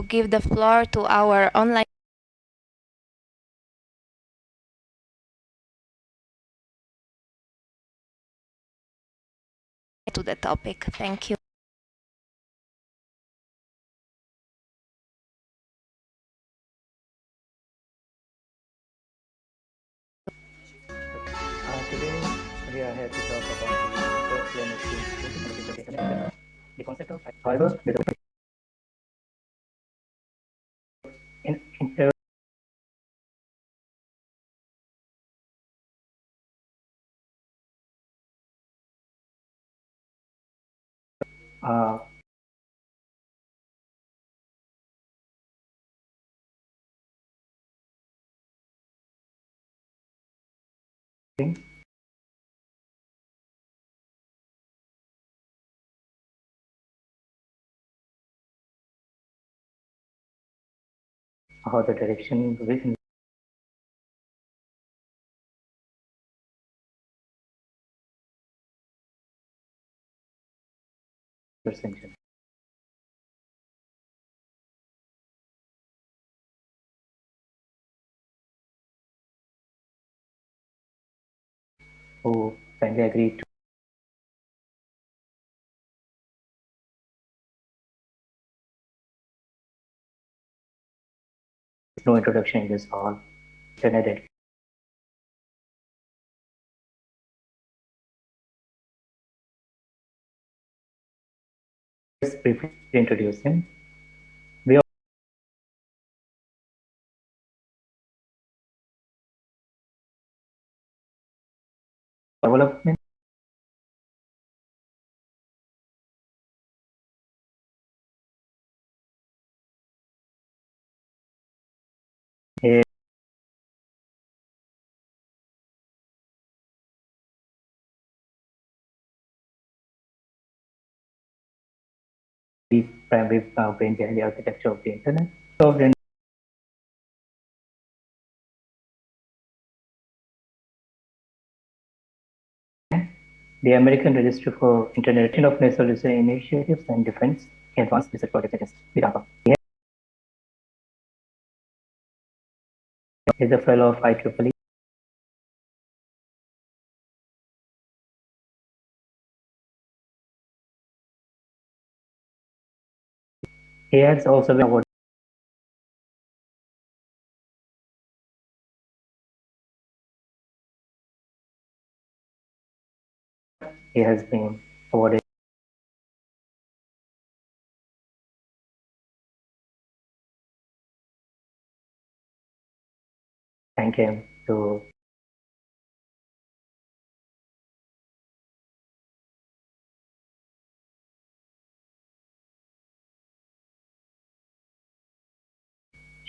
give the floor to our online to the topic. Thank you. Uh, today we are here to talk about the the concept of however uh, how the direction perception. Who kindly agreed to no introduction in this hall. Internet Let's briefly introduce him. We development primary uh, brain behind the architecture of the internet. So the American Registry for Internet of National Research Initiatives and Defense Advanced Research Project against the He is a fellow of IEEE. He has also been awarded he has been awarded. Thank him to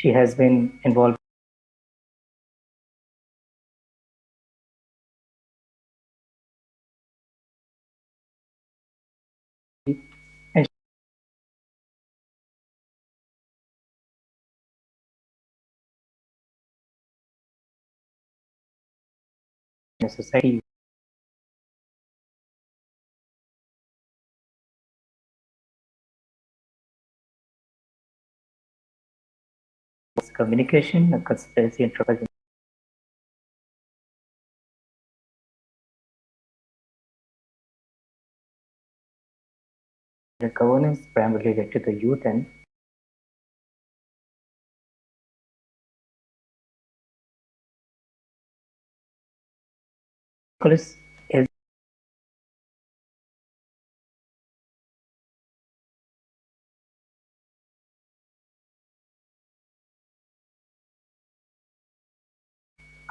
she has been involved. Society communication, conspiracy, and trouble. The governance primarily led to the youth and Nicholas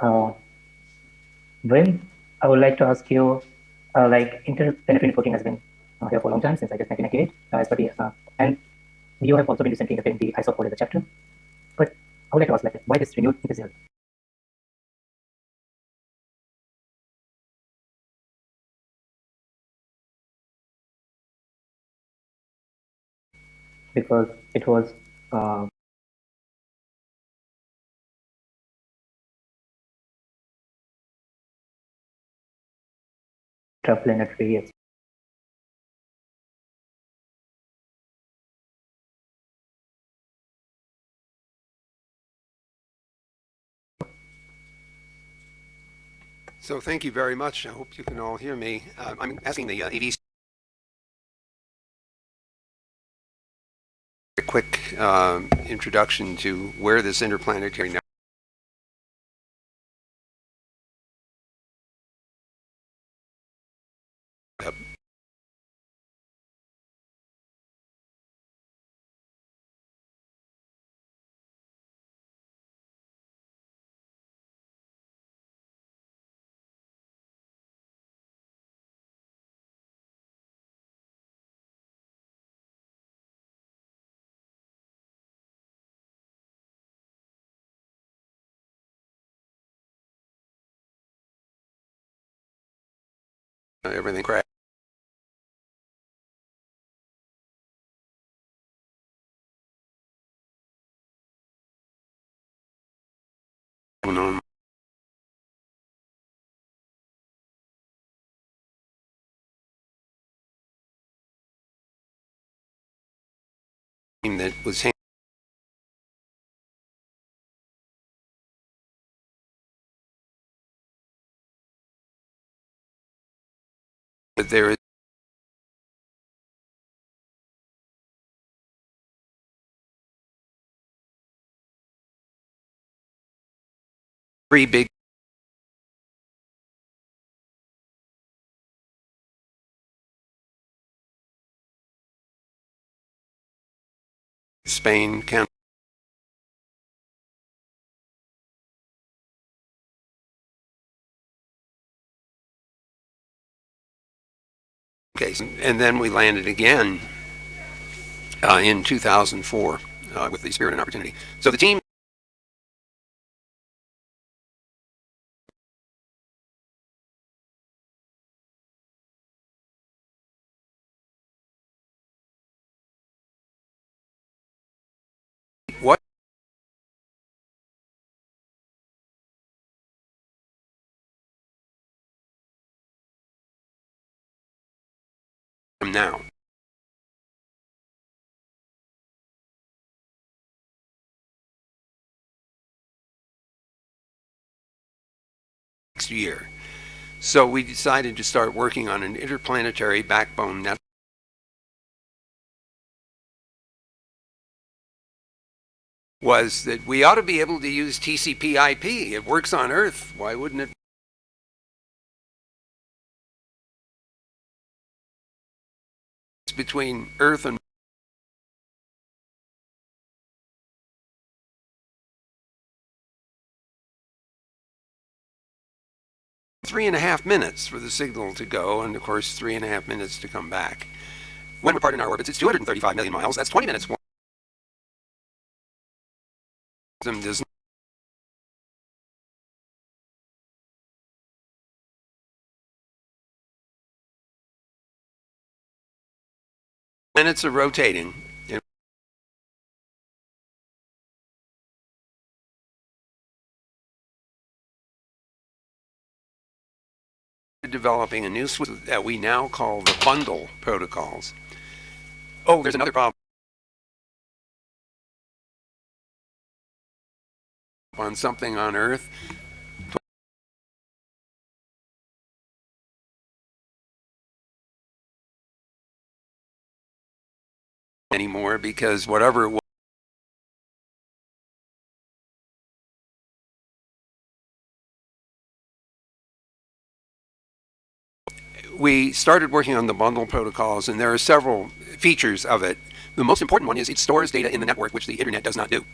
uh, when I would like to ask you, uh, like internet networking has been uh, here for a long time since I guess 1998, uh, as per the, uh, and you have also been recently in the ISO code as a chapter. But I would like to ask, like, why this renewed enthusiasm? Because it was interplanetary So thank you very much. I hope you can all hear me. Uh, I'm asking the uh, a quick uh, introduction to where this interplanetary everything on. That was there is three big Spain, Canada. Okay, and then we landed again uh, in 2004 uh, with the Spirit and Opportunity. So the team now? Next year. So we decided to start working on an interplanetary backbone network. was that we ought to be able to use TCP IP. It works on Earth. Why wouldn't it? Between Earth and three and a half minutes for the signal to go, and of course, three and a half minutes to come back. When we're part in our orbits, it's 235 million miles. That's 20 minutes. Does planets are rotating. developing a new suite that we now call the bundle protocols. Oh, there's another problem. On something on Earth, anymore because whatever it was we started working on the bundle protocols, and there are several features of it. The most important one is it stores data in the network, which the internet does not do.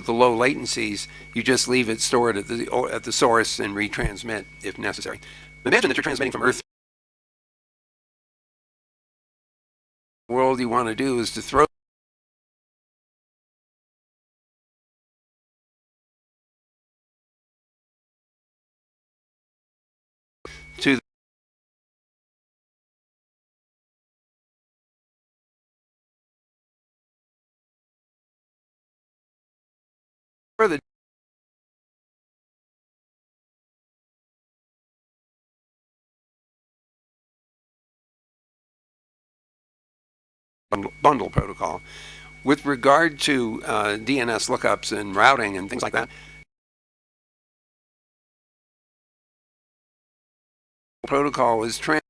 With the low latencies, you just leave it stored at the, at the source and retransmit if necessary. Imagine that you're transmitting from Earth world you want to do is to throw bundle, protocol. With regard to uh, DNS lookups and routing and things like that, protocol is trans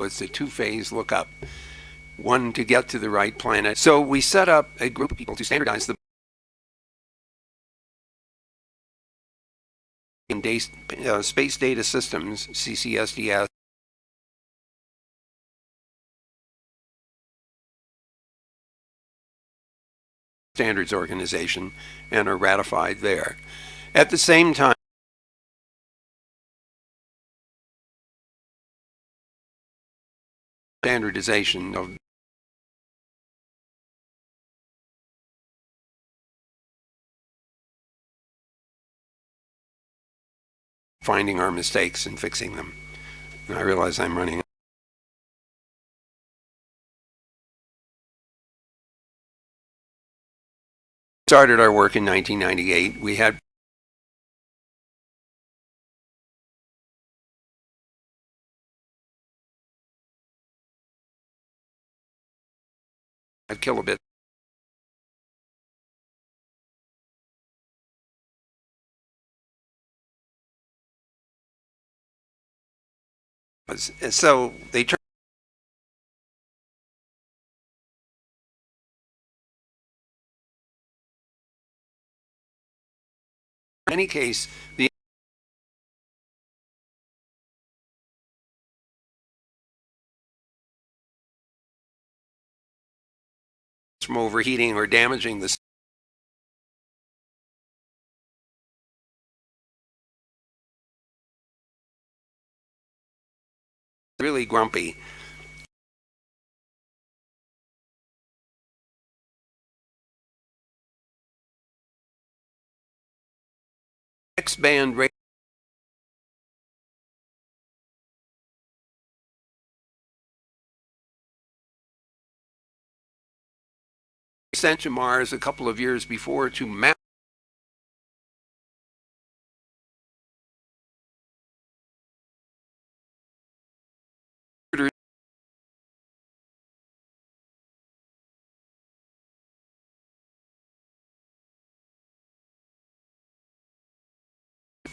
it's a two-phase lookup, one to get to the right planet. So we set up a group of people to standardize the uh, space data systems, CCSDS, standards organization, and are ratified there. At the same time, standardization of finding our mistakes and fixing them. And I realize I'm running. Started our work in 1998. We had five kilobits. So they turned in any case, the from overheating or damaging the really grumpy. X band radio sent to Mars a couple of years before to map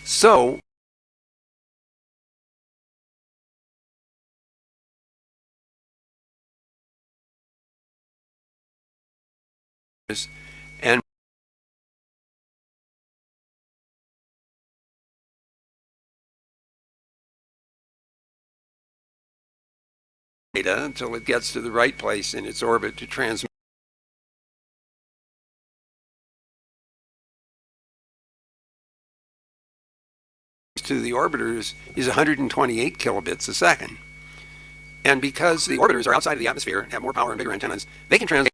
So and data until it gets to the right place in its orbit to transmit to the orbiters is 128 kilobits a second. And because the orbiters are outside of the atmosphere and have more power and bigger antennas, they can transmit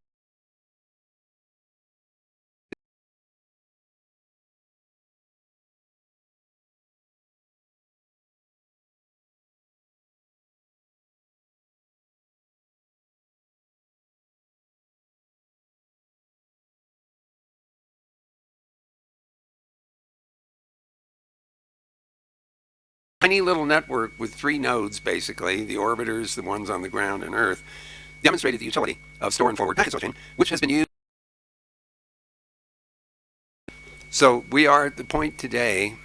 tiny little network with three nodes, basically, the orbiters, the ones on the ground and Earth, demonstrated the utility of store and forward packet switching, which has been used. So we are at the point today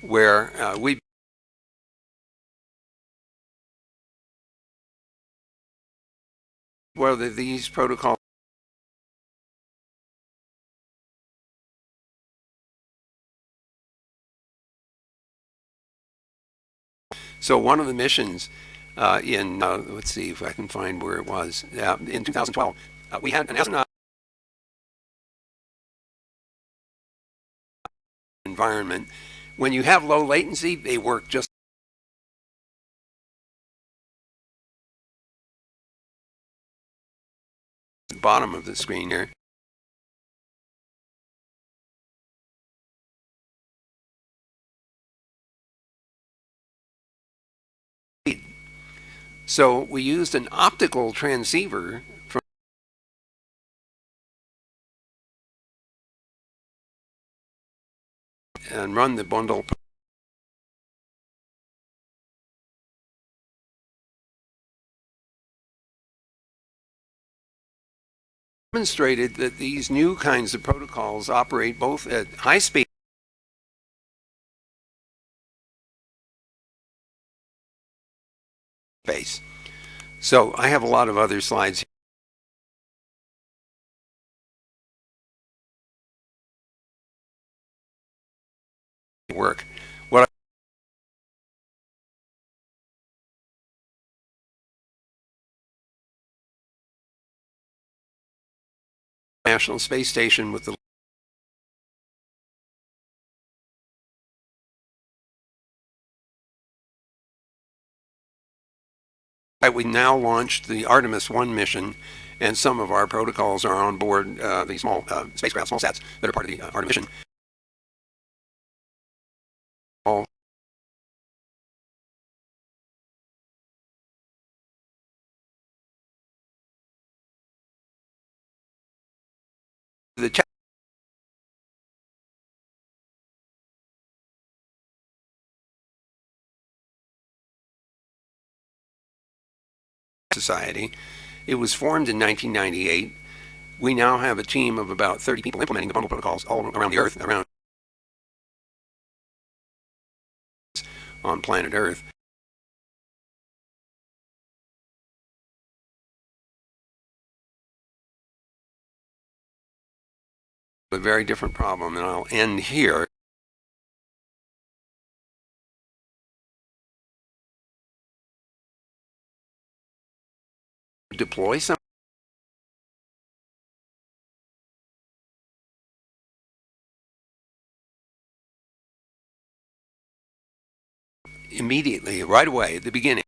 where uh, we whether these protocols So one of the missions uh, in, uh, let's see if I can find where it was, uh, in 2012, uh, we had an astronaut environment. When you have low latency, they work just bottom of the screen here. So we used an optical transceiver from and run the bundle. Demonstrated that these new kinds of protocols operate both at high speed space. So I have a lot of other slides work. What National Space Station with the we now launched the Artemis 1 mission and some of our protocols are on board uh, the small uh, spacecraft, small sats that are part of the uh, Artemis mission. All Society. It was formed in 1998. We now have a team of about 30 people implementing the bundle protocols all around the Earth, around on planet Earth. A very different problem, and I'll end here. Deploy some immediately, right away at the beginning.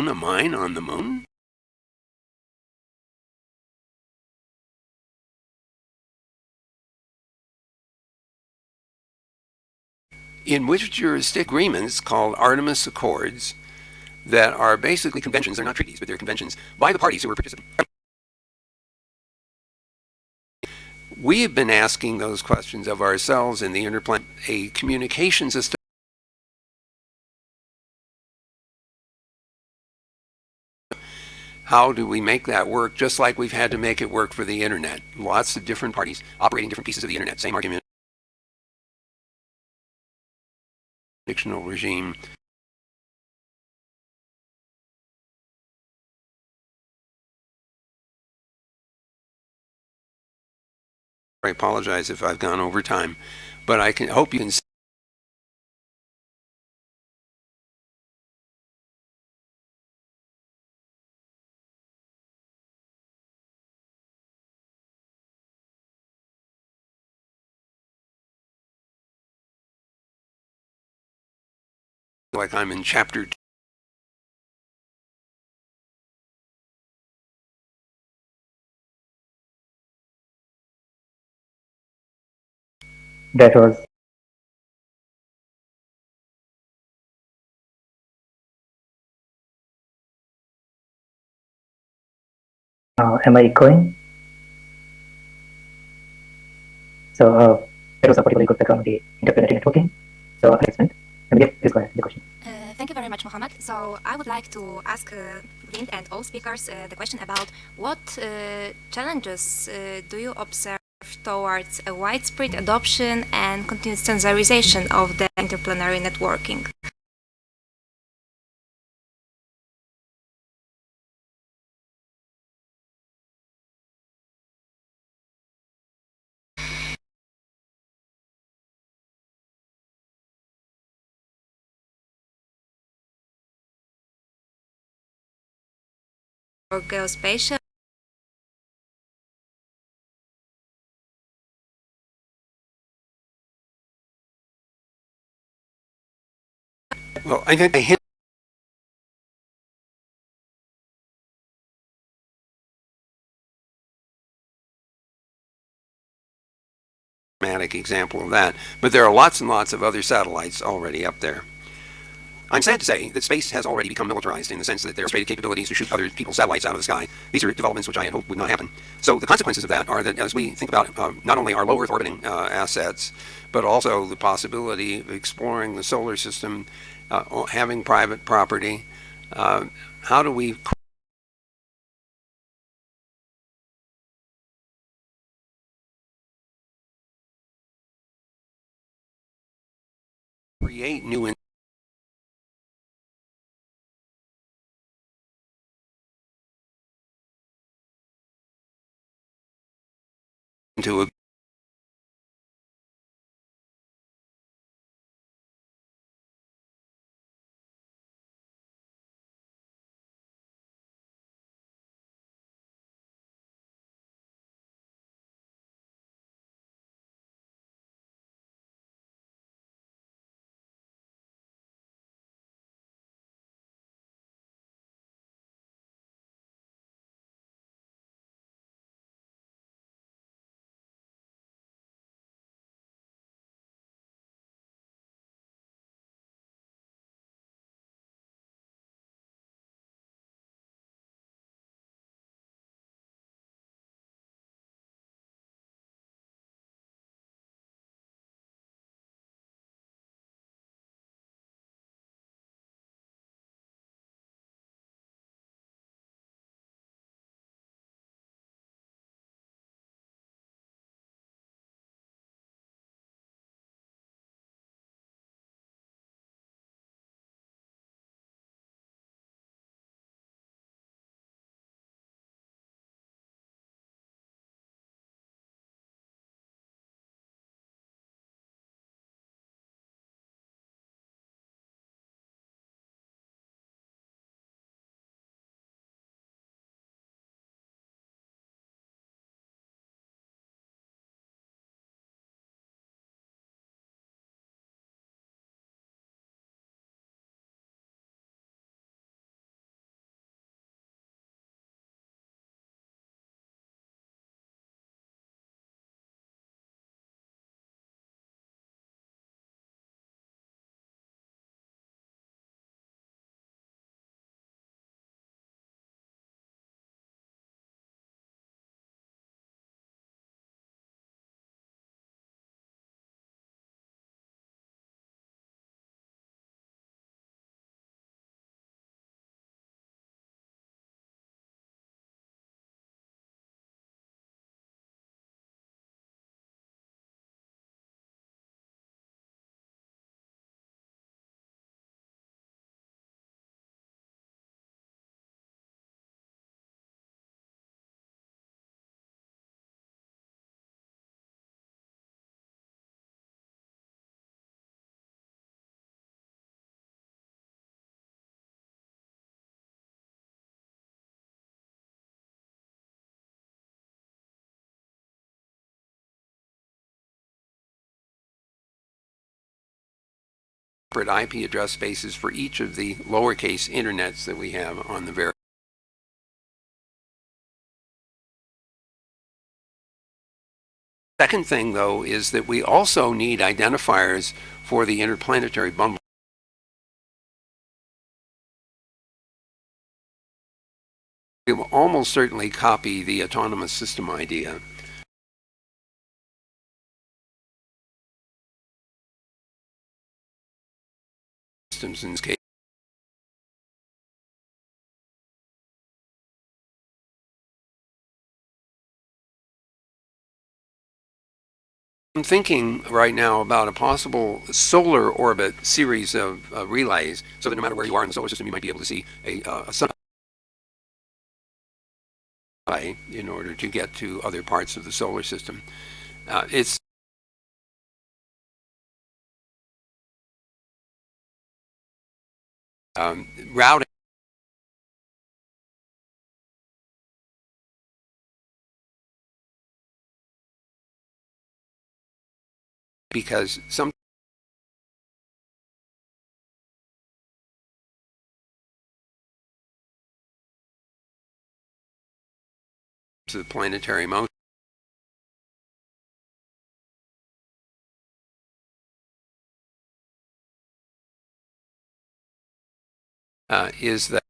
Own a mine on the moon? in which jurisdiction agreements called Artemis Accords that are basically conventions, they're not treaties, but they're conventions by the parties who are participating. We have been asking those questions of ourselves in the interplanet, a communication system how do we make that work just like we've had to make it work for the internet? Lots of different parties operating different pieces of the internet, same argument. fictional regime. I apologize if I've gone over time, but I can hope you can see like I'm in chapter two. That was uh, am I echoing? So uh, that was a particularly good background on the interplanetary networking. So I'll this the question. Uh, thank you very much, Mohammed. So I would like to ask uh, Vint and all speakers uh, the question about what uh, challenges uh, do you observe towards a widespread adoption and continuous standardization of the interplanetary networking? Geospatial Well, I think I hit example of that. But there are lots and lots of other satellites already up there. I'm sad to say that space has already become militarized in the sense that there are stated capabilities to shoot other people's satellites out of the sky. These are developments which I had hoped would not happen. So the consequences of that are that as we think about uh, not only our low Earth orbiting uh, assets, but also the possibility of exploring the solar system, uh, having private property, uh, how do we create new into separate IP address spaces for each of the lowercase internets that we have on the various Second thing, though, is that we also need identifiers for the interplanetary bundle. We will almost certainly copy the autonomous system idea. Systems in this case. I'm thinking right now about a possible solar orbit series of uh, relays so that no matter where you are in the solar system, you might be able to see a, uh, a sun in order to get to other parts of the solar system. Uh, it's um, routing because some to the planetary motion Uh, is that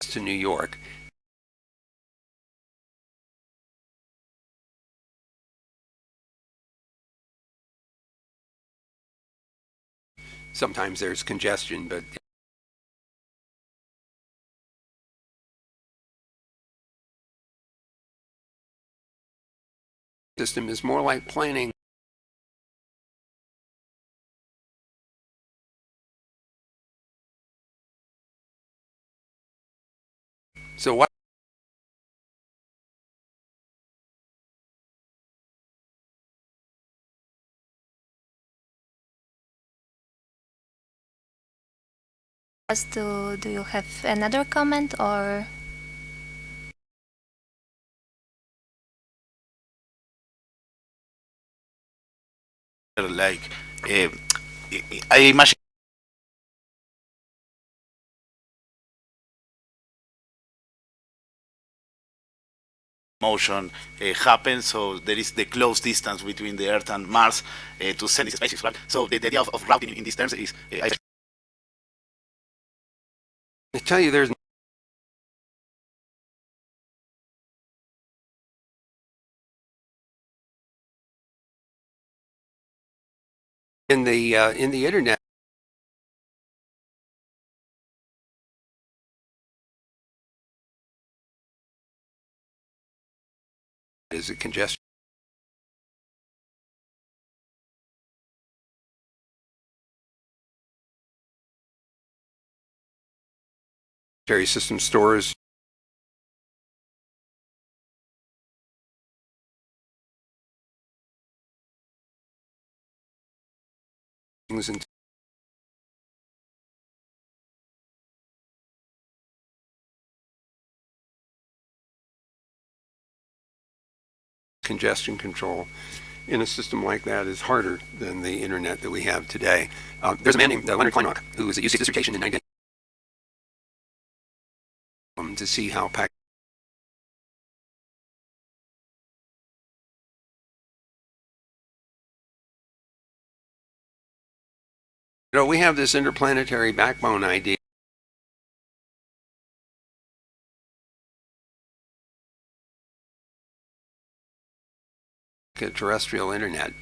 to New York. Sometimes there's congestion, but system is more like planning So what do you have another comment or? Like uh, I imagine motion uh, happens, so there is the close distance between the Earth and Mars uh, to send these spaceships. Right? So the, the idea of, of routing in these terms is I I tell you there's in the uh, in the internet. Is a congestion? System stores and congestion control in a system like that is harder than the internet that we have today. Uh, there's a man named uh, Leonard Kleinrock who was at UC dissertation in 19 um, to see how pack know, we have this interplanetary backbone idea. A terrestrial internet.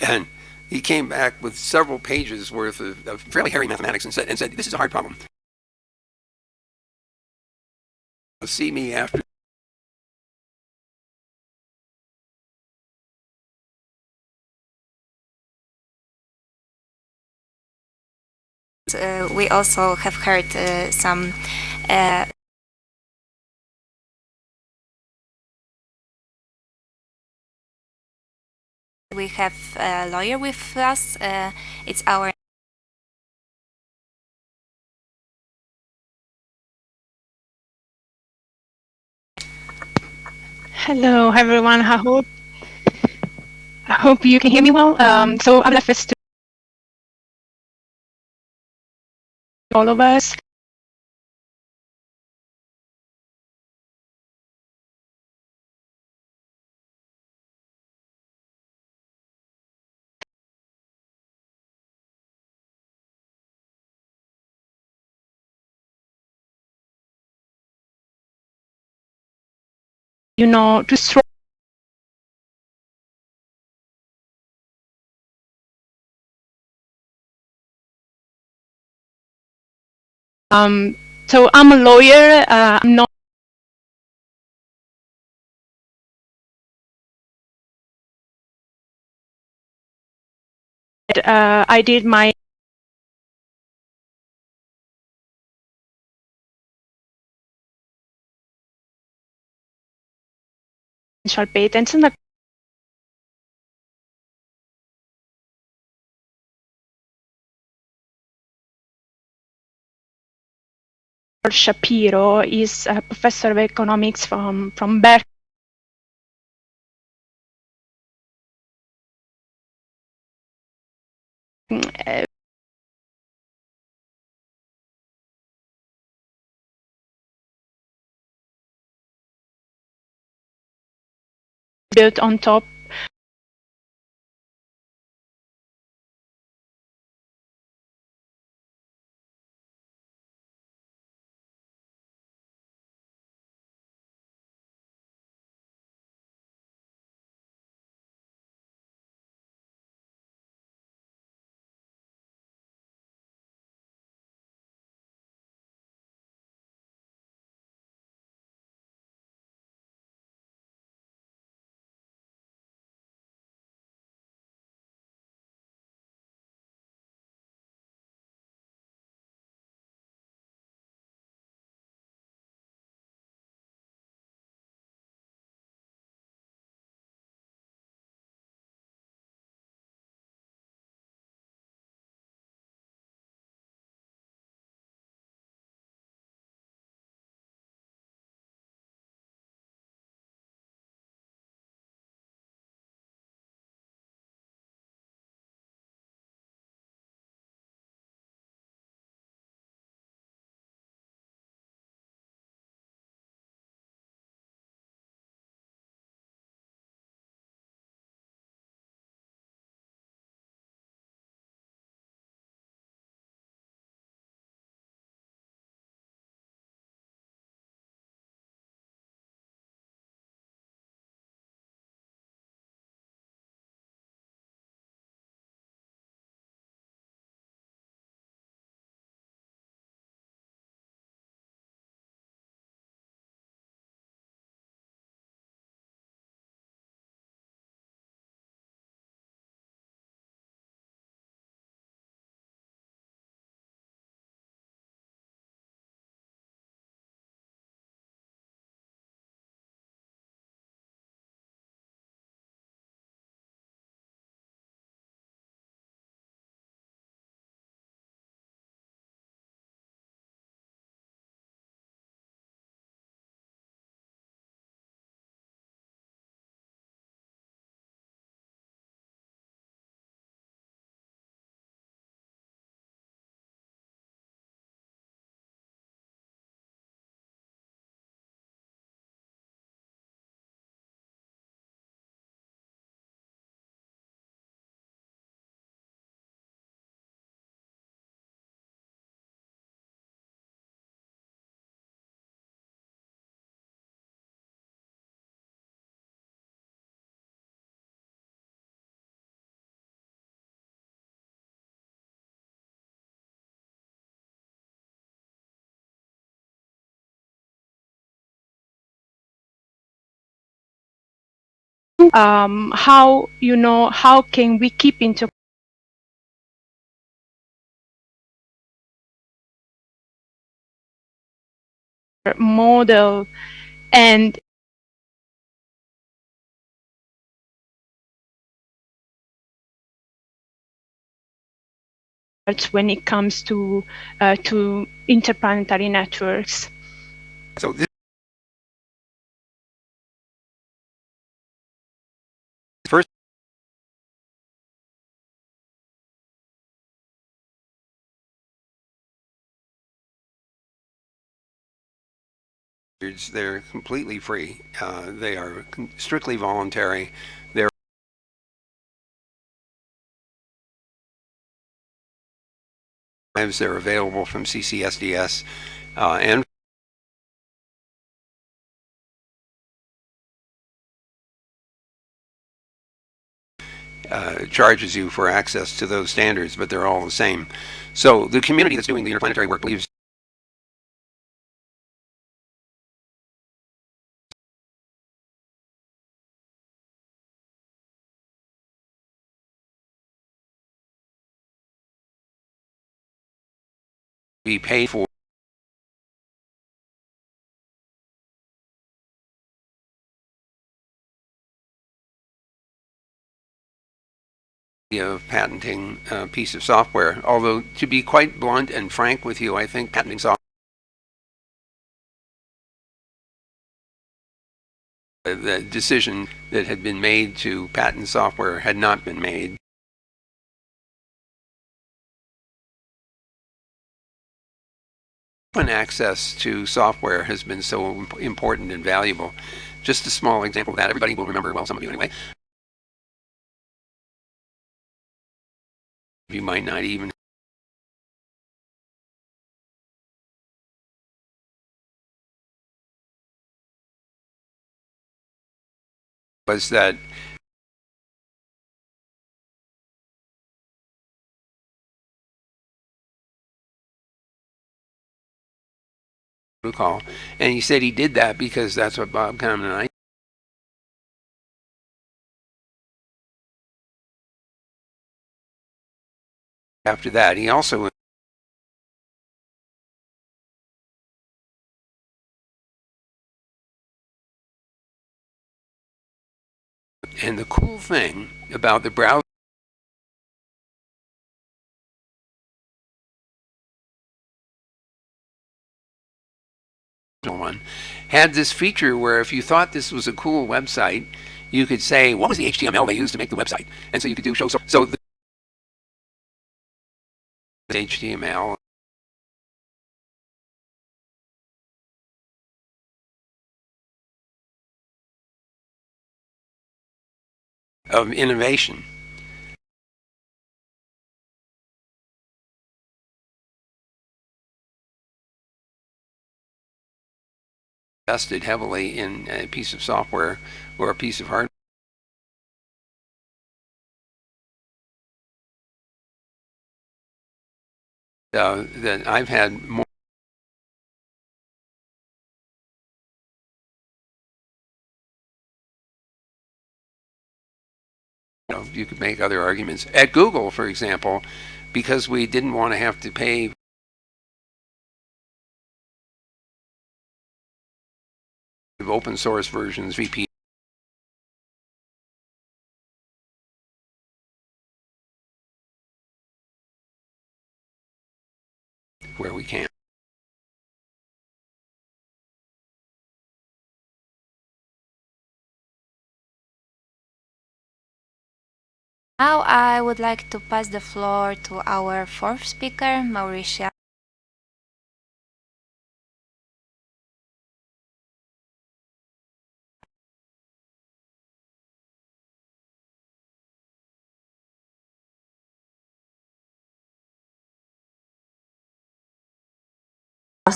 And he came back with several pages worth of, of fairly hairy mathematics and said, and said, this is a hard problem. See me after we also have heard uh, some uh, we have a lawyer with us. Uh, it's our Hello, everyone. I hope I hope you can hear me well. Um, so I'm left all of us. You know, to Um, so I'm a lawyer. Uh, I'm not. Uh, I did my Shapiro is a professor of economics from, from Berkeley. Built on top um, how you know how can we keep into model and when it comes to uh, to interplanetary networks. So they're completely free. Uh, they are strictly voluntary. They're they're available from CCSDS uh, and uh, charges you for access to those standards, but they're all the same. So the community that's doing the interplanetary work believes be paid for of patenting a piece of software. Although, to be quite blunt and frank with you, I think patenting software the decision that had been made to patent software had not been made. Open access to software has been so imp- important and valuable just a small example of that. Everybody will remember, well, some of you anyway. You might not even was that recall, and he said he did that because that's what Bob Kahneman and I after that. He also and the cool thing about the browser had this feature where if you thought this was a cool website, you could say, what was the HTML they used to make the website? And so you could do show, so, so the HTML of innovation. Invested heavily in a piece of software or a piece of hardware. Uh, that I've had more you, know, you could make other arguments. At Google, for example, because we didn't want to have to pay open source versions, VP where we can. Now I would like to pass the floor to our fourth speaker, Mauricia.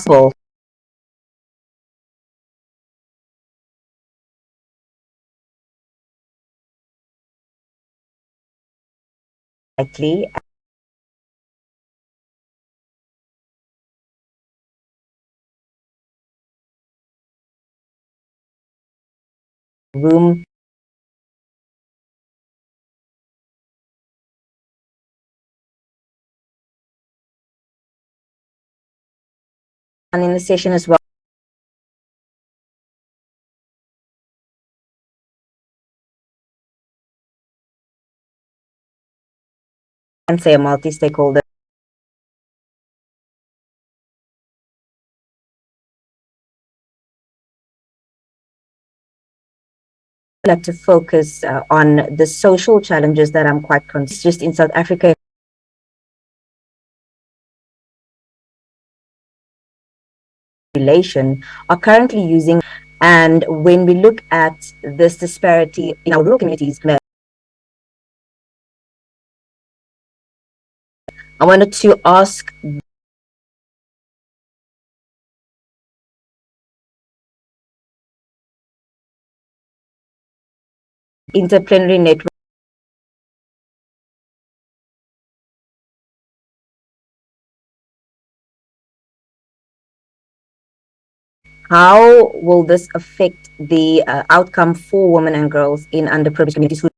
Possible. Likely. Room well. And say a multi-stakeholder like to focus uh, on the social challenges that I'm quite concerned just in South Africa population are currently using and when we look at this disparity in our rural communities I wanted to ask interplanetary network how will this affect the uh, outcome for women and girls in underprivileged communities who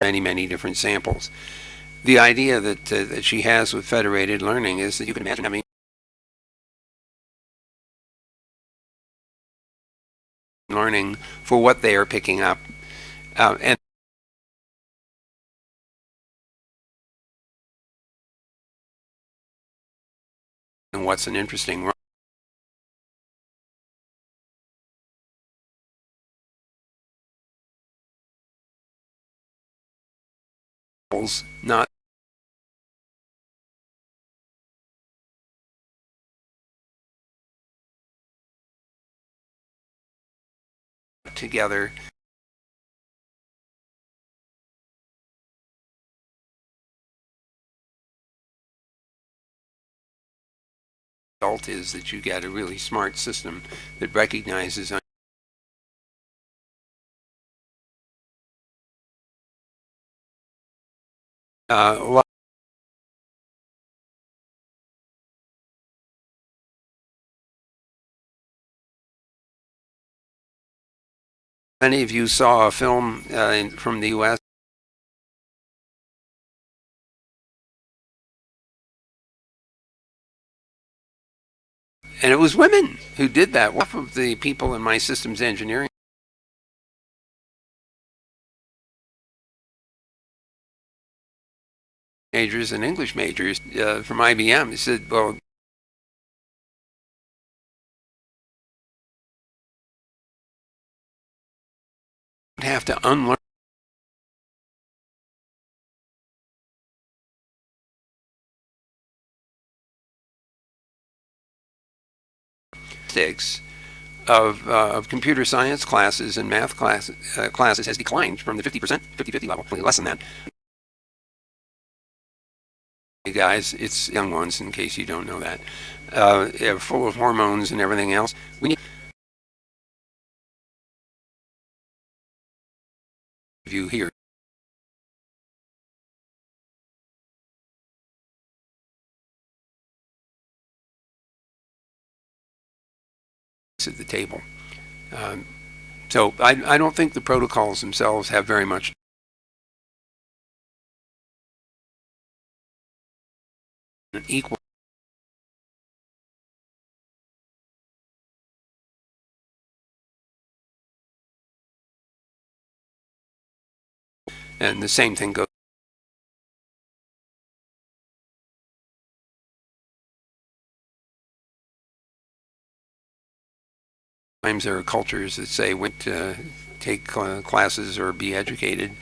many, many different samples. The idea that, uh, that she has with federated learning is that you can imagine having learning for what they are picking up. Uh, and and what's an interesting not together. Result is that you get a really smart system that recognizes uh, Many of you saw a film uh, in, from the U.S. And it was women who did that. Half of the people in my systems engineering majors and English majors uh, from IBM He said, well, have to unlearn statistics of, uh, of computer science classes and math class, uh, classes has declined from the 50%, 50-50 level, less than that. Hey guys, it's young ones in case you don't know that. Uh, full of hormones and everything else. We need view here. at the table. Um, so I, I don't think the protocols themselves have very much equal and the same thing goes Sometimes there are cultures that say, went to take uh, classes or be educated.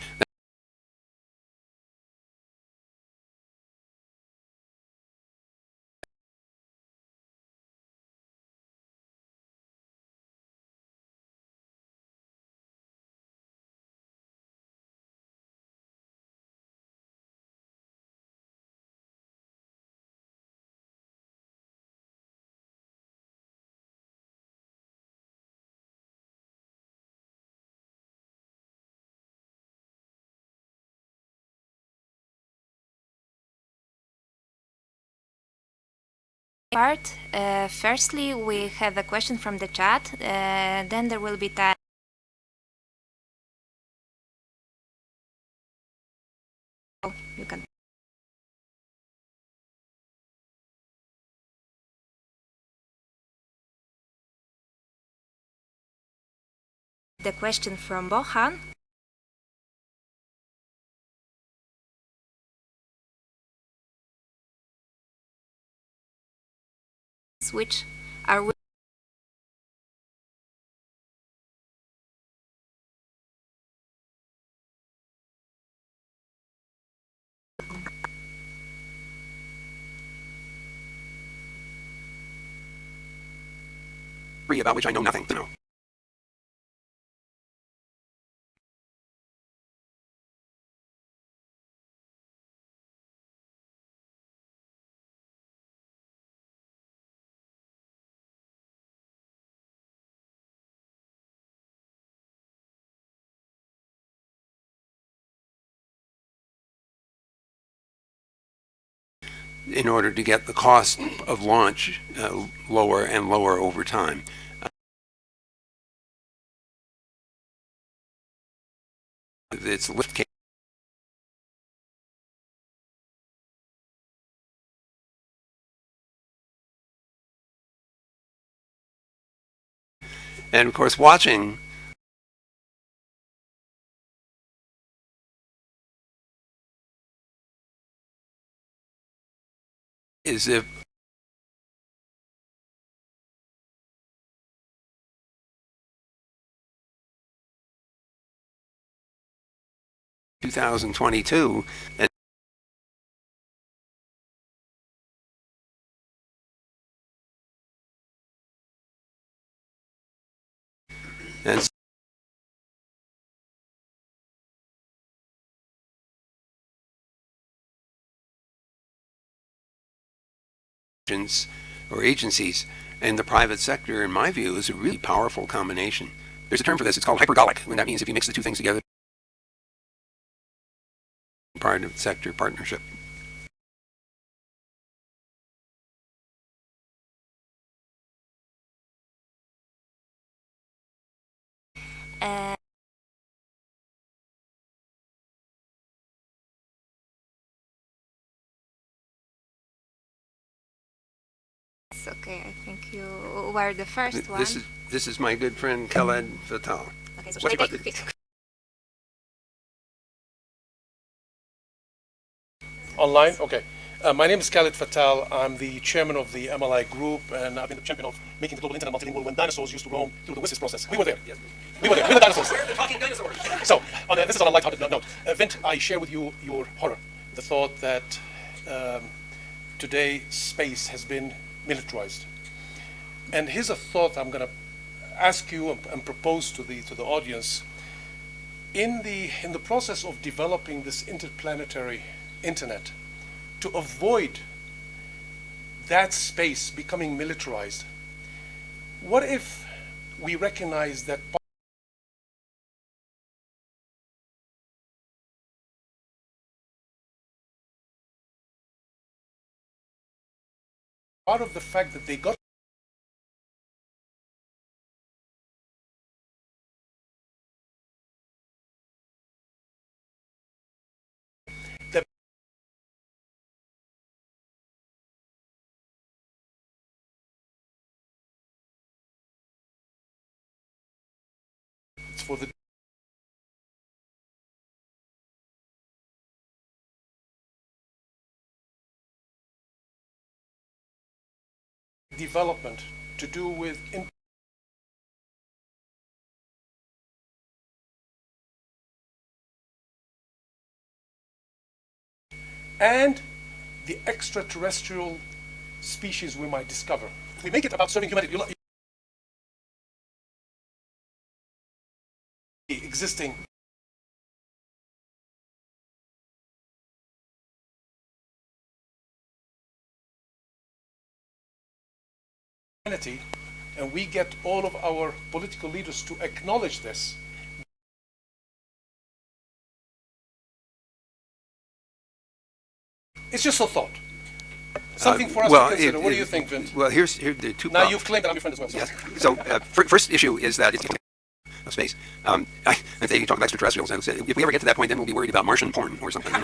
Part. Uh, firstly, we have a question from the chat. Uh, then there will be time. You can. The question from Bohan. Which are about which I know nothing. No. in order to get the cost of launch uh, lower and lower over time. Uh, it's lift And of course, watching is if two thousand twenty-two and and or agencies and the private sector, in my view, is a really powerful combination. There's a term for this. It's called hypergolic, and that means if you mix the two things together, private sector partnership. Okay, I think you were the first one. This is this is my good friend Khaled Fattal. okay, so what's should I take? Online? Okay. Uh, my name is Khaled Fattal. I'm the chairman of the MLI group, and I've been the champion of making the global internet multilingual when dinosaurs used to roam through the WSIS process. We were there. Yes. We were there. We were the dinosaurs. We're the talking dinosaurs. So, on a, this is on a lighthearted note. Uh, Vint, I share with you your horror, the thought that um, today space has been militarized. And here's a thought I'm going to ask you and, and propose to the to the audience. In the in the process of developing this interplanetary internet, to avoid that space becoming militarized, what if we recognize that part of the fact that they got for the development to do with and the extraterrestrial species we might discover. We make it about serving humanity, existing humanity, and we get all of our political leaders to acknowledge this, it's just a thought. Something for us well, to consider. it- what do you think, Vint? Well, here's here the two. Now problems. you've claimed that I'm your friend as well. so- Yes. So, uh, fir- first issue is that it's of space. Um, I, if they talk about extraterrestrials, And if we ever get to that point, then we'll be worried about Martian porn or something.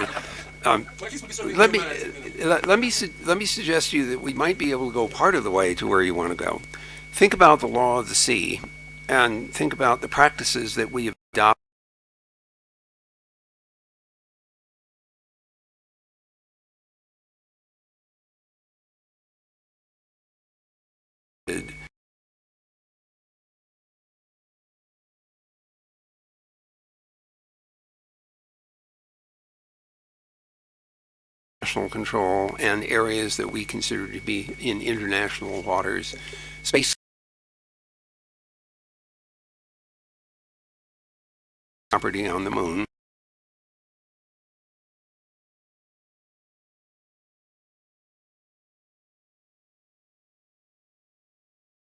Um, let me uh, let, me let me suggest to you that we might be able to go part of the way to where you want to go. Think about the law of the sea, and think about the practices that we have adopted. National control and areas that we consider to be in international waters, space property on the moon.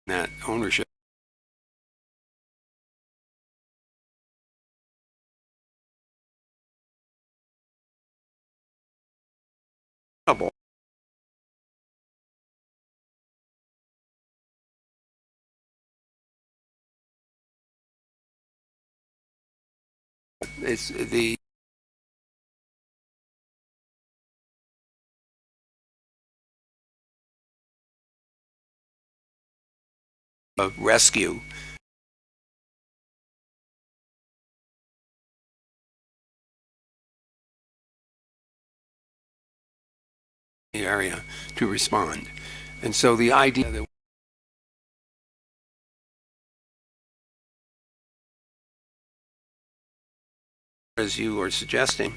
That ownership. It's the of rescue area to respond. And so the idea that as you are suggesting,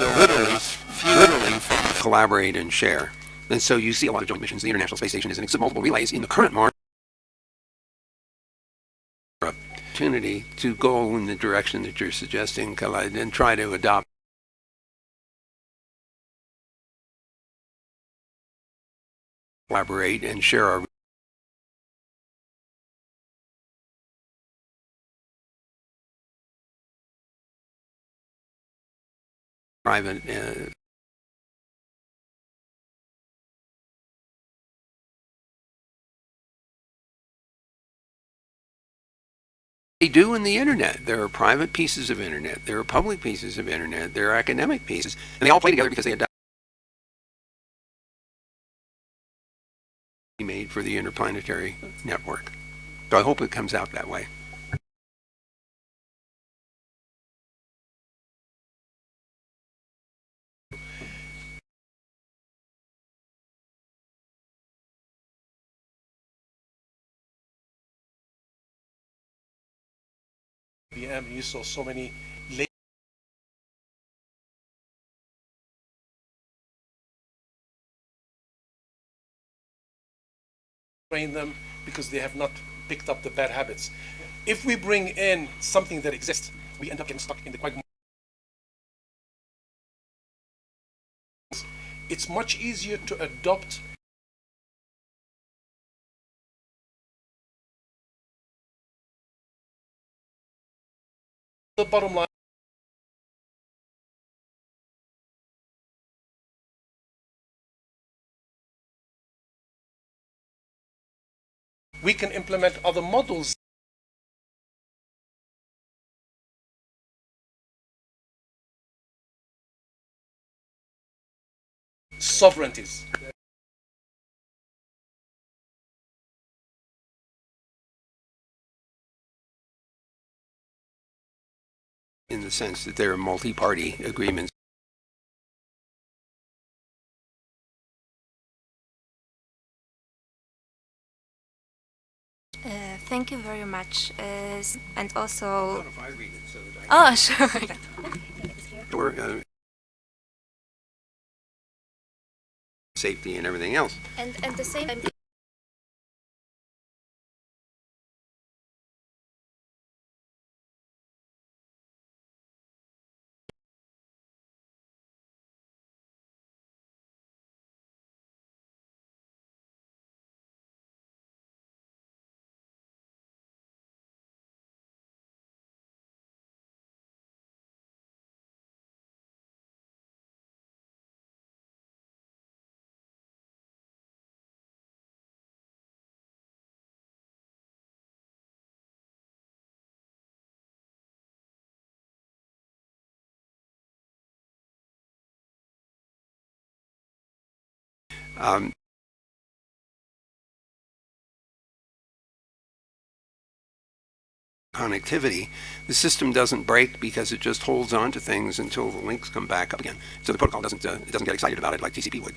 literally, literally collaborate and share. And so you see a lot of joint missions. The International Space Station is an exhibit multiple relays in the current Mars opportunity to go in the direction that you're suggesting, and try to adopt collaborate and share our private uh, they do in the internet. There are private pieces of internet. There are public pieces of internet. There are academic pieces, and they all play together because they adopt made for the interplanetary network. So I hope it comes out that way. IBM, you saw so many train them because they have not picked up the bad habits. If we bring in something that exists, we end up getting stuck in the quagmire. It's much easier to adopt the bottom line. We can implement other models sovereignties. In the sense that there are multi-party agreements. Uh, thank you very much. Uh, and also, if I read it so oh, sure. or, uh, safety and everything else. and at the same time, Um, connectivity, the system doesn't break because it just holds on to things until the links come back up again. So the protocol doesn't uh, doesn't get excited about it like TCP would.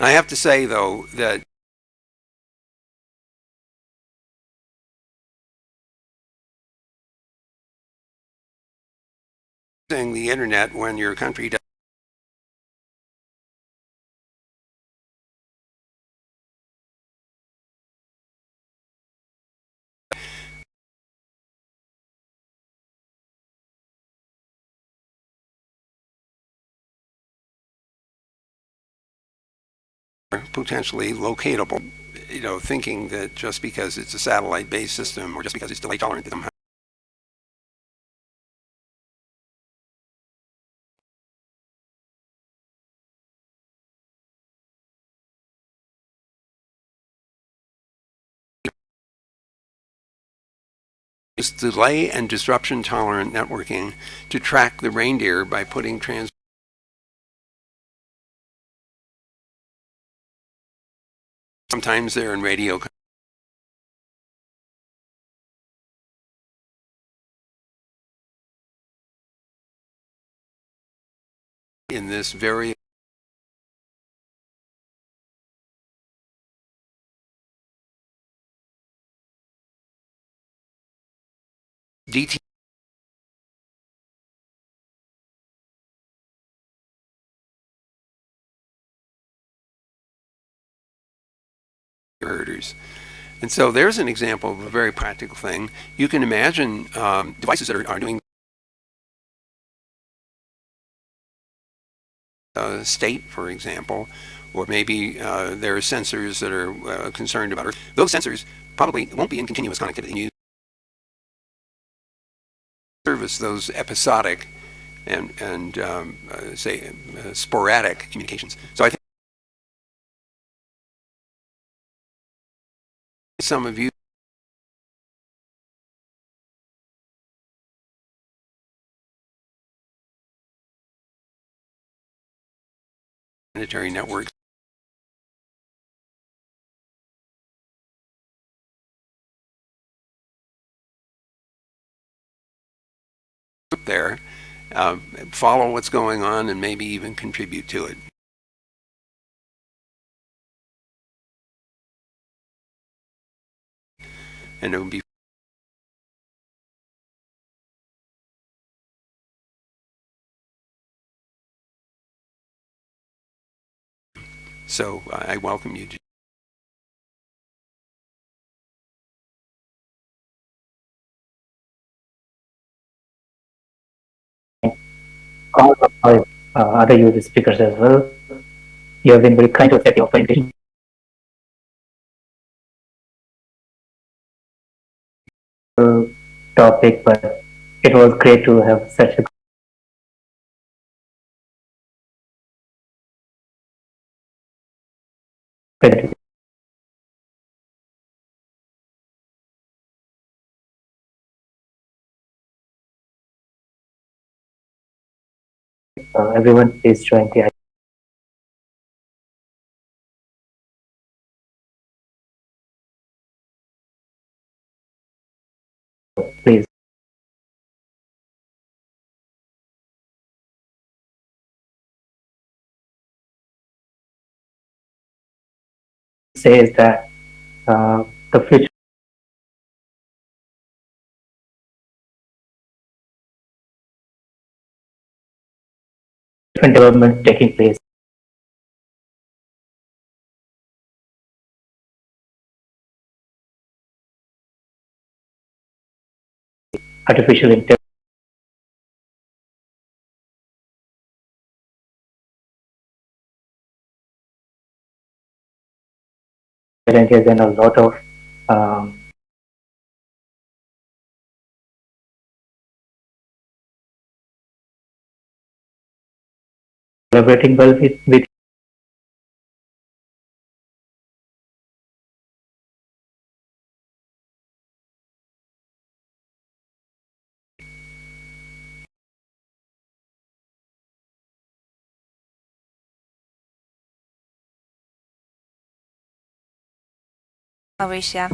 I have to say though that using the internet when your country potentially locatable. You know, thinking that just because it's a satellite-based system or just because it's delay tolerant, somehow delay and disruption tolerant networking to track the reindeer by putting trans sometimes they're in radio in this very DT And so there's an example of a very practical thing. You can imagine um, devices that are, are doing uh, state, for example, or maybe uh, there are sensors that are uh, concerned about Earth. Those sensors probably won't be in continuous connectivity. You service those episodic and, and um, uh, say, uh, sporadic communications. So I think some of you planetary networks there, uh, follow what's going on and maybe even contribute to it. And So uh, I welcome you. to- all of our uh, other user speakers as well. You have been very kind to set your invitation. Topic, but it was great to have such a great uh, everyone please join the please. Says that uh, the future development taking place artificial intelligence has done a lot of um, collaborating well with, with Mauritia.